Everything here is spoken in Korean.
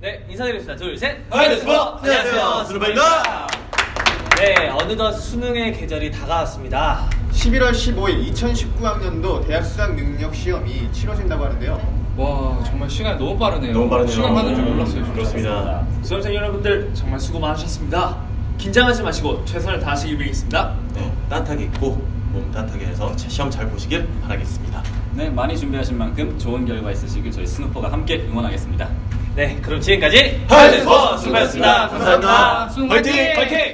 네, 인사드리겠습니다. 둘, 셋. 안녕하세요. 안녕하세요. 스루바입니다. 네, 어느덧 수능의 계절이 다가왔습니다. 11월 15일 2019학년도 대학 수학 능력 시험이 치러진다고 하는데요. 와 정말 시간이 너무 빠르네요. 너무 빠르네요. 시간 가는 줄 몰랐어요. 진짜. 그렇습니다. 수험생 여러분들 정말 수고 많으셨습니다. 긴장하지 마시고 최선을 다하시길 빌겠습니다. 네, 따뜻하게 입고 몸 따뜻하게 해서 시험 잘 보시길 바라겠습니다. 네, 많이 준비하신 만큼 좋은 결과 있으시길 저희 스누퍼가 함께 응원하겠습니다. 네, 그럼 지금까지 하이데스버 스루바였습니다. 감사합니다. 화이팅! 화이팅!